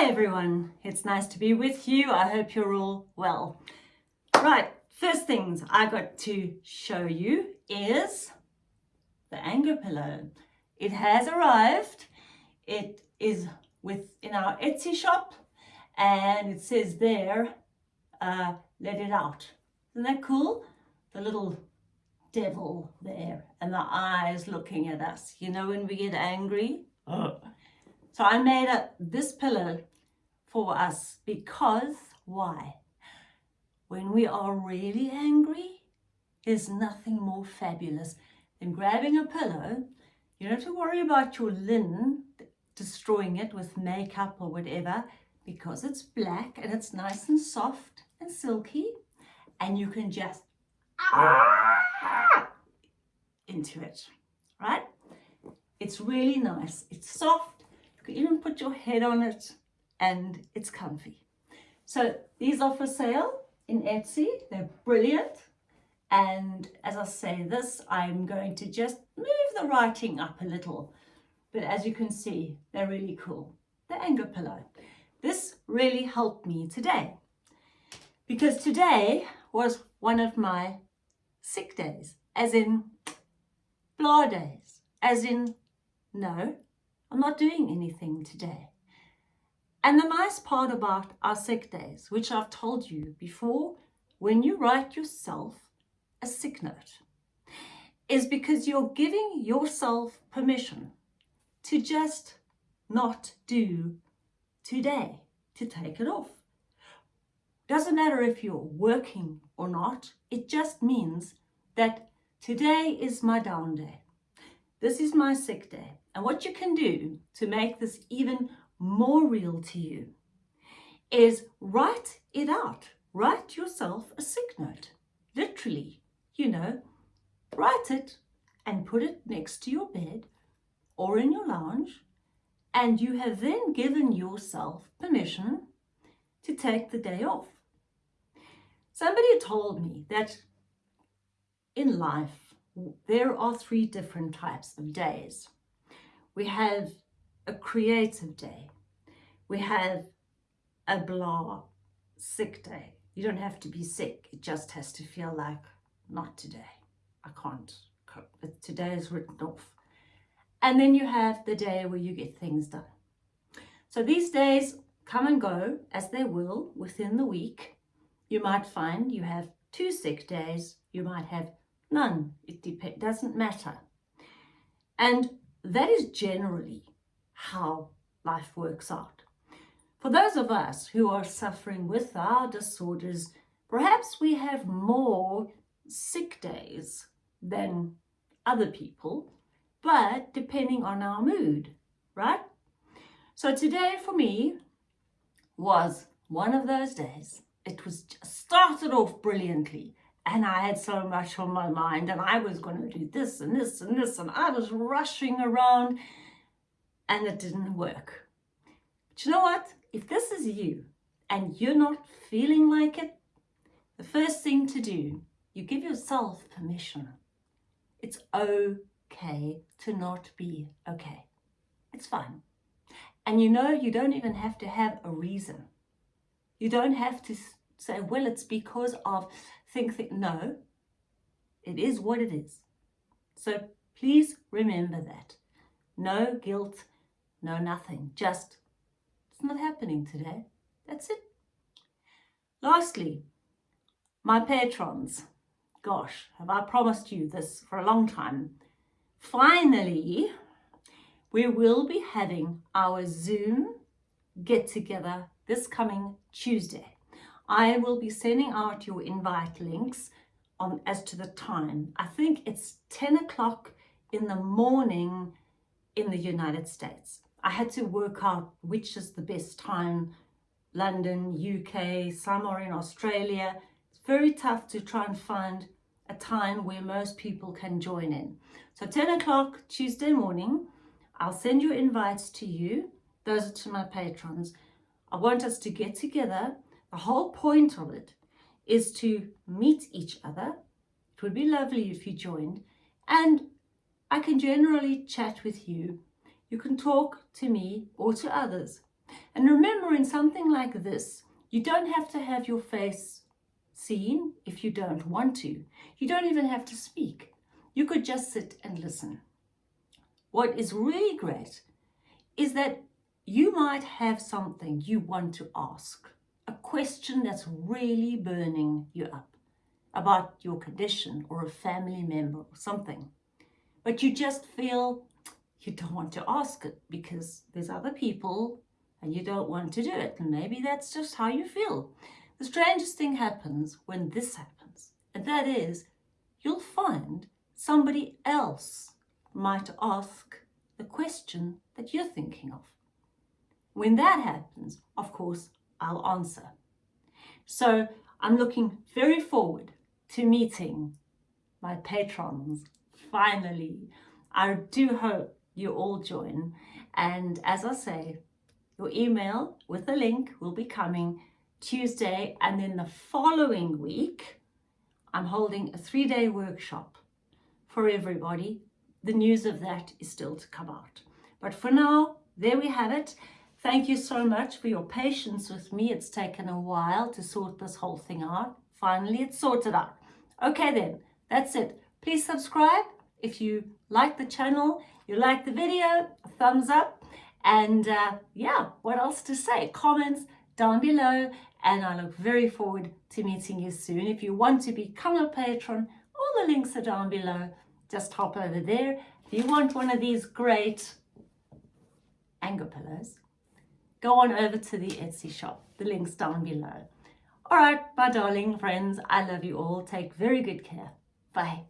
Hi everyone, it's nice to be with you. I hope you're all well. Right, first things I got to show you is the anger pillow. It has arrived. It is within our Etsy shop and it says there, uh, let it out. Isn't that cool? The little devil there and the eyes looking at us. You know when we get angry? Oh. So I made up this pillow for us because why? When we are really angry, there's nothing more fabulous than grabbing a pillow. You don't have to worry about your linen destroying it with makeup or whatever because it's black and it's nice and soft and silky and you can just into it, right? It's really nice. It's soft. Can even put your head on it and it's comfy. So these are for sale in Etsy. They're brilliant. And as I say this, I'm going to just move the writing up a little. But as you can see, they're really cool. The anger pillow. This really helped me today. Because today was one of my sick days, as in blah days, as in, no, I'm not doing anything today. And the nice part about our sick days, which I've told you before, when you write yourself a sick note, is because you're giving yourself permission to just not do today, to take it off. Doesn't matter if you're working or not, it just means that today is my down day. This is my sick day. And what you can do to make this even more real to you is write it out. Write yourself a sick note. Literally, you know, write it and put it next to your bed or in your lounge and you have then given yourself permission to take the day off. Somebody told me that in life there are three different types of days. We have a creative day. We have a blah sick day. You don't have to be sick. It just has to feel like, not today. I can't cope. But today is written off. And then you have the day where you get things done. So these days come and go as they will within the week. You might find you have two sick days. You might have none. It doesn't matter. And that is generally how life works out. For those of us who are suffering with our disorders, perhaps we have more sick days than other people, but depending on our mood, right? So today for me was one of those days. It was started off brilliantly and I had so much on my mind and I was going to do this and this and this and I was rushing around and it didn't work. But you know what? If this is you and you're not feeling like it, the first thing to do, you give yourself permission. It's okay to not be okay. It's fine. And you know, you don't even have to have a reason. You don't have to say, well, it's because of think, think. No, it is what it is. So please remember that. No guilt, no, nothing. Just, it's not happening today. That's it. Lastly, my patrons. Gosh, have I promised you this for a long time. Finally, we will be having our Zoom get-together this coming Tuesday. I will be sending out your invite links on as to the time. I think it's 10 o'clock in the morning in the United States. I had to work out which is the best time, London, UK, somewhere in Australia. It's very tough to try and find a time where most people can join in. So 10 o'clock Tuesday morning, I'll send you invites to you. Those are to my patrons. I want us to get together. The whole point of it is to meet each other. It would be lovely if you joined. And I can generally chat with you you can talk to me or to others. And remember, in something like this, you don't have to have your face seen if you don't want to. You don't even have to speak. You could just sit and listen. What is really great is that you might have something you want to ask, a question that's really burning you up about your condition or a family member or something. But you just feel you don't want to ask it because there's other people and you don't want to do it. And maybe that's just how you feel. The strangest thing happens when this happens, and that is you'll find somebody else might ask the question that you're thinking of. When that happens, of course, I'll answer. So I'm looking very forward to meeting my patrons finally. I do hope you all join. And as I say, your email with the link will be coming Tuesday. And then the following week, I'm holding a three day workshop for everybody. The news of that is still to come out. But for now, there we have it. Thank you so much for your patience with me. It's taken a while to sort this whole thing out. Finally, it's sorted out. Okay then, that's it. Please subscribe if you like the channel, you like the video, thumbs up. And uh, yeah, what else to say? Comments down below. And I look very forward to meeting you soon. If you want to become a patron, all the links are down below. Just hop over there. If you want one of these great anger pillows, go on over to the Etsy shop. The link's down below. All right, my darling friends, I love you all. Take very good care. Bye.